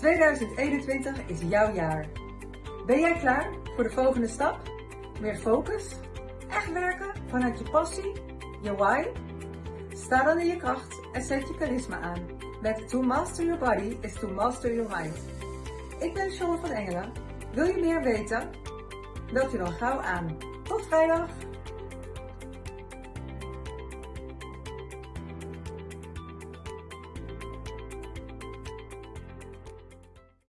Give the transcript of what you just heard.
2021 is jouw jaar. Ben jij klaar voor de volgende stap? Meer focus? Echt werken vanuit je passie? Je why? Sta dan in je kracht en zet je charisma aan. Met To Master Your Body is To Master Your Mind. Ik ben Sean van Engelen. Wil je meer weten? Meld je dan gauw aan. Tot vrijdag!